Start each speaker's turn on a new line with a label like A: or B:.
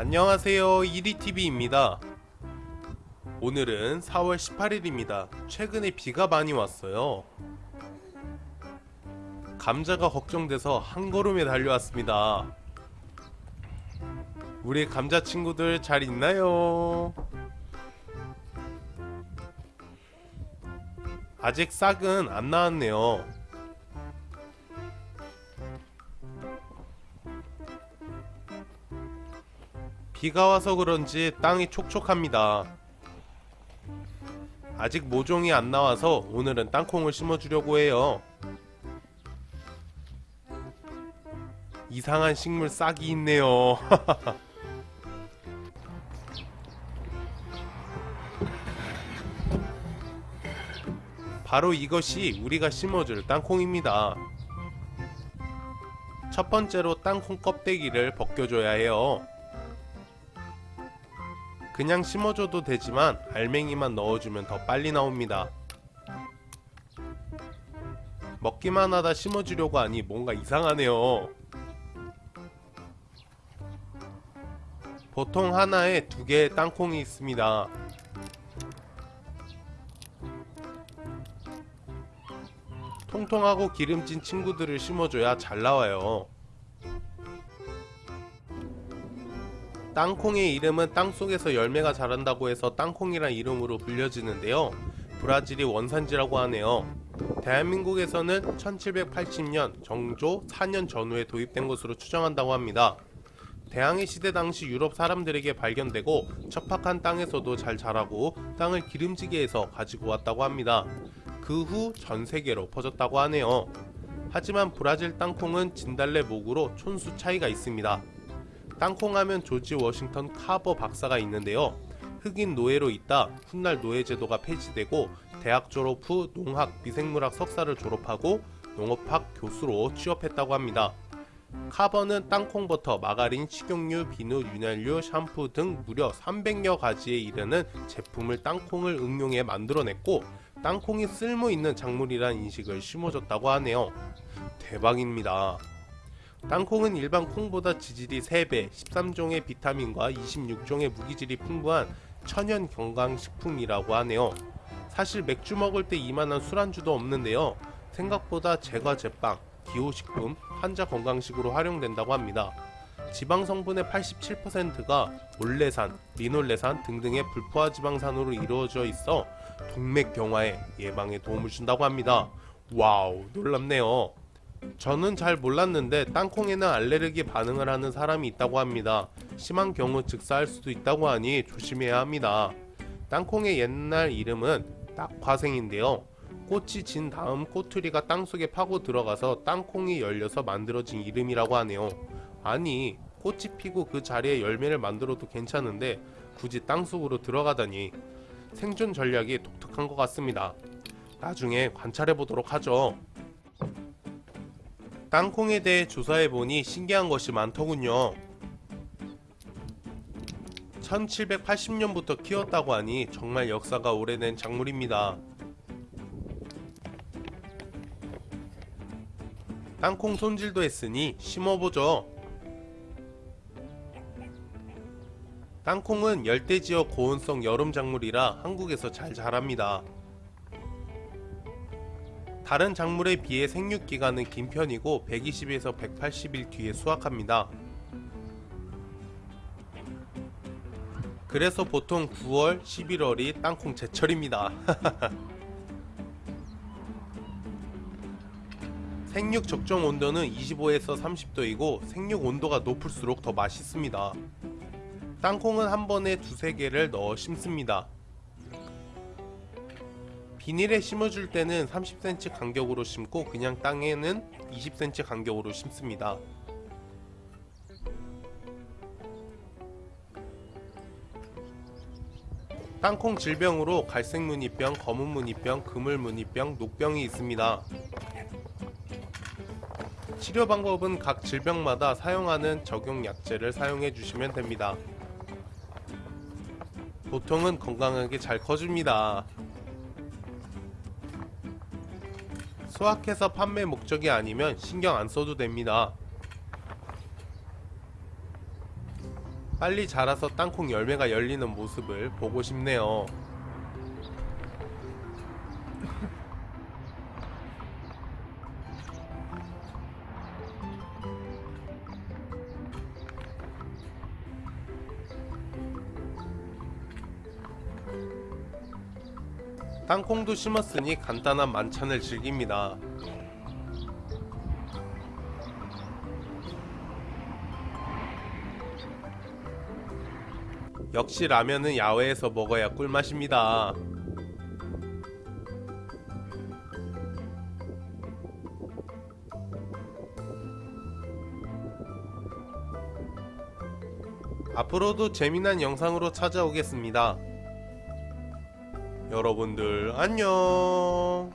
A: 안녕하세요. 이리TV입니다. 오늘은 4월 18일입니다. 최근에 비가 많이 왔어요. 감자가 걱정돼서 한 걸음에 달려왔습니다. 우리 감자 친구들 잘 있나요? 아직 싹은 안 나왔네요 비가 와서 그런지 땅이 촉촉합니다. 아직 모종이 안 나와서 오늘은 땅콩을 심어주려고 해요. 이상한 식물 싹이 있네요. 바로 이것이 우리가 심어줄 땅콩입니다. 첫 번째로 땅콩 껍데기를 벗겨줘야 해요. 그냥 심어줘도 되지만 알맹이만 넣어주면 더 빨리 나옵니다. 먹기만 하다 심어주려고 하니 뭔가 이상하네요. 보통 하나에 두 개의 땅콩이 있습니다. 통통하고 기름진 친구들을 심어줘야 잘 나와요. 땅콩의 이름은 땅속에서 열매가 자란다고 해서 땅콩이란 이름으로 불려지는데요. 브라질이 원산지라고 하네요. 대한민국에서는 1780년 정조 4년 전후에 도입된 것으로 추정한다고 합니다. 대항해 시대 당시 유럽 사람들에게 발견되고 척박한 땅에서도 잘 자라고 땅을 기름지게 해서 가지고 왔다고 합니다. 그 후 전 세계로 퍼졌다고 하네요. 하지만 브라질 땅콩은 진달래 목으로 촌수 차이가 있습니다. 땅콩하면 조지 워싱턴 카버 박사가 있는데요. 흑인 노예로 있다 훗날 노예 제도가 폐지되고 대학 졸업 후 농학 미생물학 석사를 졸업하고 농업학 교수로 취업했다고 합니다. 카버는 땅콩버터, 마가린, 식용유, 비누, 윤활유, 샴푸 등 무려 300여 가지에 이르는 제품을 땅콩을 응용해 만들어냈고 땅콩이 쓸모있는 작물이란 인식을 심어줬다고 하네요. 대박입니다. 땅콩은 일반 콩보다 지질이 3배, 13종의 비타민과 26종의 무기질이 풍부한 천연 건강식품이라고 하네요. 사실 맥주 먹을 때 이만한 술안주도 없는데요. 생각보다 제과 제빵, 기호식품, 환자 건강식으로 활용된다고 합니다. 지방 성분의 87%가 올레산, 리놀레산 등등의 불포화 지방산으로 이루어져 있어 동맥 경화에 예방에 도움을 준다고 합니다. wow, 놀랍네요. 저는 잘 몰랐는데 땅콩에는 알레르기 반응을 하는 사람이 있다고 합니다. 심한 경우 즉사할 수도 있다고 하니 조심해야 합니다. 땅콩의 옛날 이름은 낙화생인데요. 꽃이 진 다음 꼬투리가 땅속에 파고 들어가서 땅콩이 열려서 만들어진 이름이라고 하네요. 아니 꽃이 피고 그 자리에 열매를 만들어도 괜찮은데 굳이 땅속으로 들어가다니 생존 전략이 독특한 것 같습니다. 나중에 관찰해 보도록 하죠. 땅콩에 대해 조사해보니 신기한 것이 많더군요. 1780년부터 키웠다고 하니 정말 역사가 오래된 작물입니다. 땅콩 손질도 했으니 심어보죠. 땅콩은 열대지역 고온성 여름 작물이라 한국에서 잘 자랍니다. 다른 작물에 비해 생육기간은 긴 편이고 120에서 180일 뒤에 수확합니다. 그래서 보통 9월, 11월이 땅콩 제철입니다. 생육 적정 온도는 25에서 30도이고 생육 온도가 높을수록 더 맛있습니다. 땅콩은 한 번에 두세 개를 넣어 심습니다. 비닐에 심어줄 때는 30cm 간격으로 심고 그냥 땅에는 20cm 간격으로 심습니다. 땅콩 질병으로 갈색 무늬병, 검은 무늬병, 그물 무늬병, 녹병이 있습니다. 치료 방법은 각 질병마다 사용하는 적용 약제를 사용해 주시면 됩니다. 보통은 건강하게 잘 커줍니다. 수확해서 판매 목적이 아니면 신경 안 써도 됩니다. 빨리 자라서 땅콩 열매가 열리는 모습을 보고 싶네요. 땅콩도 심었으니 간단한 만찬을 즐깁니다. 역시 라면은 야외에서 먹어야 꿀맛입니다. 앞으로도 재미난 영상으로 찾아오겠습니다. 여러분들 안녕.